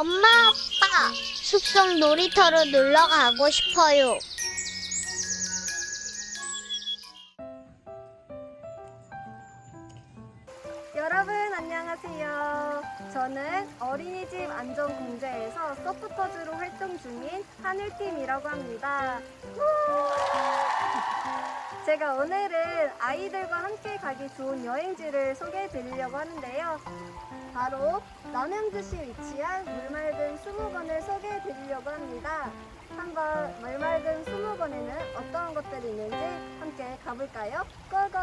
엄마, 아빠, 숲속 놀이터로 놀러 가고 싶어요. 여러분 안녕하세요. 저는 어린이집 안전공제에서 서포터즈로 활동 중인 하늘팀이라고 합니다. 제가 오늘은 아이들과 함께 가기 좋은 여행지를 소개해 드리려고 하는데요. 바로 남양주시에 위치한 물맑은 수목원을 소개해 드리려고 합니다. 한번 물맑은 수목원에는 어떠한 것들이 있는지 함께 가볼까요? 고고!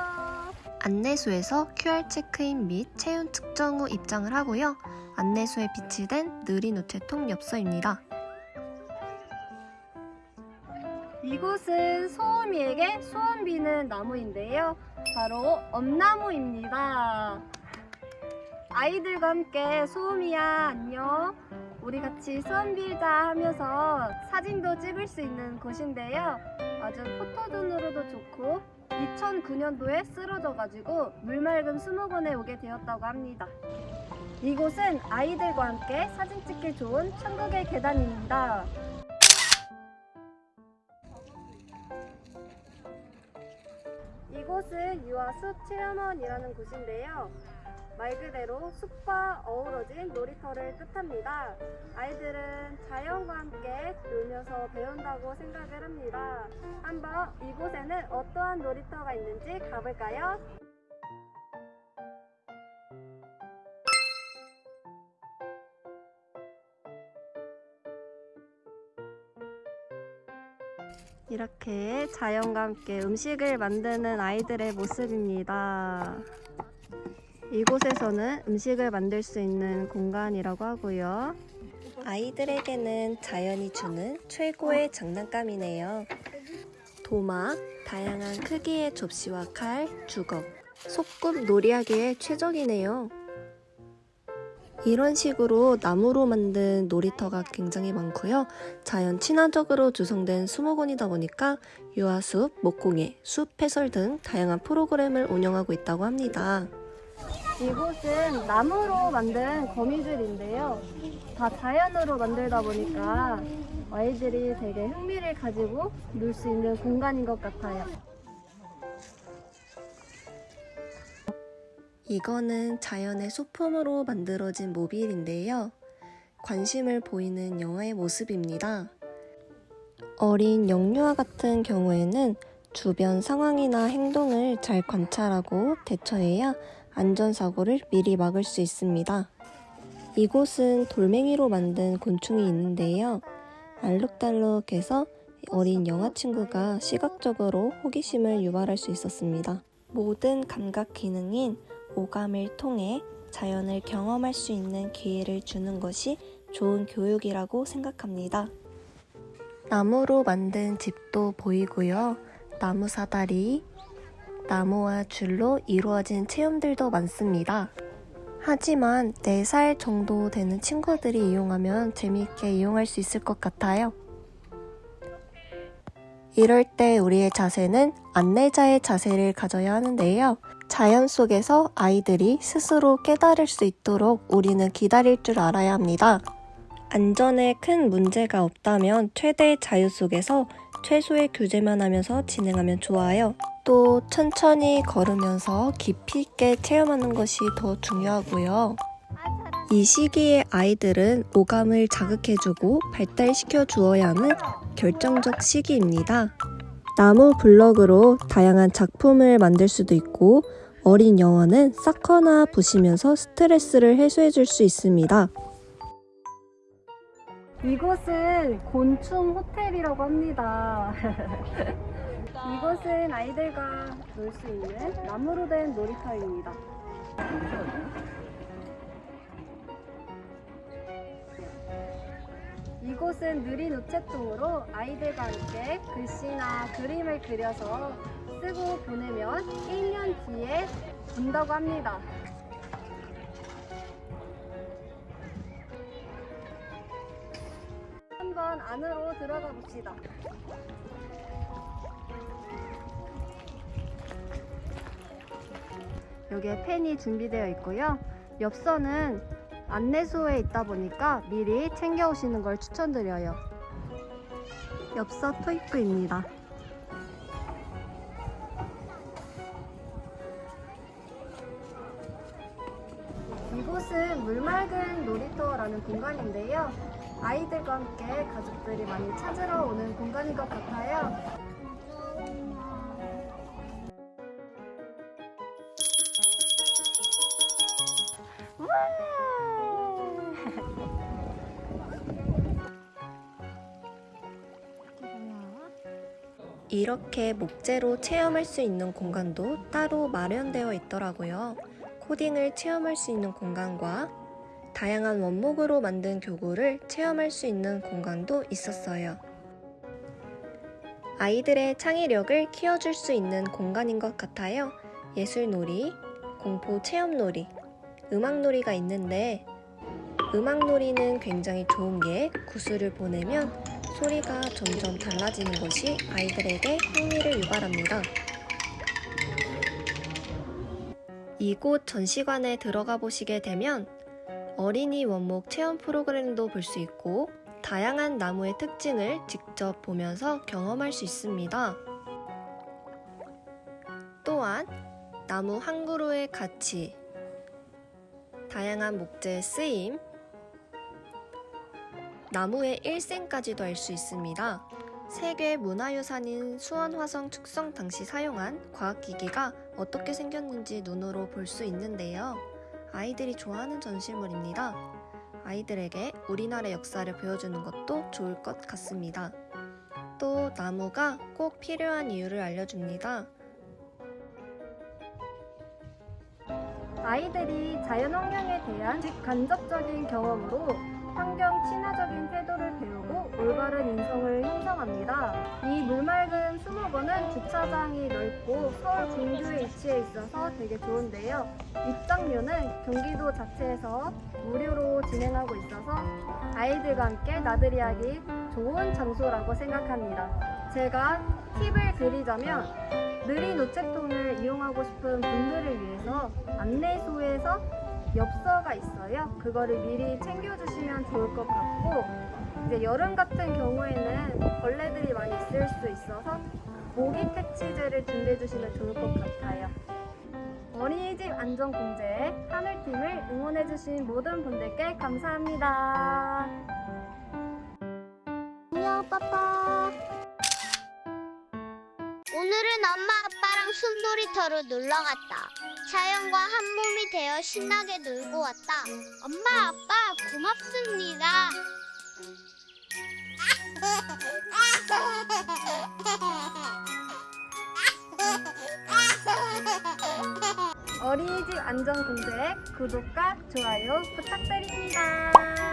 안내소에서 QR 체크인 및 체온 측정 후 입장을 하고요. 안내소에 비치된 느린 우체통 엽서입니다. 이곳은 소음이에게 소원 비는 나무인데요. 바로 엄나무입니다. 아이들과 함께 소음이야 안녕. 우리 같이 소원 빌자 하면서 사진도 찍을 수 있는 곳인데요. 아주 포토존으로도 좋고 2009년도에 쓰러져가지고 물맑은 수목원에 오게 되었다고 합니다. 이곳은 아이들과 함께 사진 찍기 좋은 천국의 계단입니다. 이곳은 유아숲 체험원이라는 곳인데요. 말 그대로 숲과 어우러진 놀이터를 뜻합니다. 아이들은 자연과 함께 놀면서 배운다고 생각을 합니다. 한번 이곳에는 어떠한 놀이터가 있는지 가볼까요? 이렇게 자연과 함께 음식을 만드는 아이들의 모습입니다. 이곳에서는 음식을 만들 수 있는 공간이라고 하고요. 아이들에게는 자연이 주는 최고의 장난감이네요. 도마, 다양한 크기의 접시와 칼, 주걱, 소꿉 놀이하기에 최적이네요. 이런 식으로 나무로 만든 놀이터가 굉장히 많고요. 자연 친화적으로 조성된 수목원이다 보니까 유아숲, 목공예, 숲 해설 등 다양한 프로그램을 운영하고 있다고 합니다. 이곳은 나무로 만든 거미줄인데요. 다 자연으로 만들다 보니까 아이들이 되게 흥미를 가지고 놀 수 있는 공간인 것 같아요. 이거는 자연의 소품으로 만들어진 모빌인데요. 관심을 보이는 영화의 모습입니다. 어린 영유아 같은 경우에는 주변 상황이나 행동을 잘 관찰하고 대처해야 안전사고를 미리 막을 수 있습니다. 이곳은 돌멩이로 만든 곤충이 있는데요. 알록달록해서 어린 영아 친구가 시각적으로 호기심을 유발할 수 있었습니다. 모든 감각 기능인 오감을 통해 자연을 경험할 수 있는 기회를 주는 것이 좋은 교육이라고 생각합니다. 나무로 만든 집도 보이고요. 나무 사다리, 나무와 줄로 이루어진 체험들도 많습니다. 하지만 4살 정도 되는 친구들이 이용하면 재미있게 이용할 수 있을 것 같아요. 이럴 때 우리의 자세는 안내자의 자세를 가져야 하는데요. 자연 속에서 아이들이 스스로 깨달을 수 있도록 우리는 기다릴 줄 알아야 합니다. 안전에 큰 문제가 없다면 최대의 자유 속에서 최소의 규제만 하면서 진행하면 좋아요. 또 천천히 걸으면서 깊이 있게 체험하는 것이 더 중요하고요. 이 시기에 아이들은 오감을 자극해주고 발달시켜 주어야 하는 결정적 시기입니다. 나무 블럭으로 다양한 작품을 만들 수도 있고 어린 영화는 쌓거나 부시면서 스트레스를 해소해 줄 수 있습니다. 이곳은 곤충 호텔이라고 합니다. 이곳은 아이들과 놀 수 있는 나무로 된 놀이터입니다. 이곳은 느린 우체통으로 아이들과 함께 글씨나 그림을 그려서 쓰고 보내면 1년 뒤에 온다고 합니다. 한번 안으로 들어가 봅시다. 여기에 펜이 준비되어 있고요. 엽서는 안내소에 있다 보니까 미리 챙겨 오시는 걸 추천드려요. 엽서 토익부입니다. 이곳은 물맑은 놀이터라는 공간인데요. 아이들과 함께 가족들이 많이 찾으러 오는 공간인 것 같아요. 이렇게 목재로 체험할 수 있는 공간도 따로 마련되어 있더라고요. 코딩을 체험할 수 있는 공간과 다양한 원목으로 만든 교구를 체험할 수 있는 공간도 있었어요. 아이들의 창의력을 키워줄 수 있는 공간인 것 같아요. 예술놀이, 공포 체험놀이, 음악놀이가 있는데 음악놀이는 굉장히 좋은 게 구슬을 보내면 소리가 점점 달라지는 것이 아이들에게 흥미를 유발합니다. 이곳 전시관에 들어가 보시게 되면 어린이 원목 체험 프로그램도 볼 수 있고 다양한 나무의 특징을 직접 보면서 경험할 수 있습니다. 또한 나무 한 그루의 가치, 다양한 목재의 쓰임, 나무의 일생까지도 알 수 있습니다. 세계 문화유산인 수원 화성 축성 당시 사용한 과학기기가 어떻게 생겼는지 눈으로 볼 수 있는데요. 아이들이 좋아하는 전시물입니다. 아이들에게 우리나라 역사를 보여주는 것도 좋을 것 같습니다. 또 나무가 꼭 필요한 이유를 알려줍니다. 아이들이 자연환경에 대한 직간접적인 경험으로 환경 배우고 올바른 인성을 형성합니다. 이 물맑은 수목원은 주차장이 넓고 서울 중구에 위치해 있어서 되게 좋은데요. 입장료는 경기도 자체에서 무료로 진행하고 있어서 아이들과 함께 나들이 하기 좋은 장소라고 생각합니다. 제가 팁을 드리자면 느린 우체통을 이용하고 싶은 분들을 위해서 안내소에서 엽서가 있어요. 그거를 미리 챙겨주시면 좋을 것 같고 이제 여름 같은 경우에는 벌레들이 많이 있을 수 있어서 모기 퇴치제를 준비해 주시면 좋을 것 같아요. 어린이집 안전공제 하늘팀을 응원해 주신 모든 분들께 감사합니다. 안녕, 빠빠. 오늘은 엄마 아빠랑 숲놀이터로 놀러 갔다. 자연과 한 몸이 되어 신나게 놀고 왔다. 엄마 아빠 고맙습니다. 어린이집 안전공제 구독과 좋아요 부탁드립니다.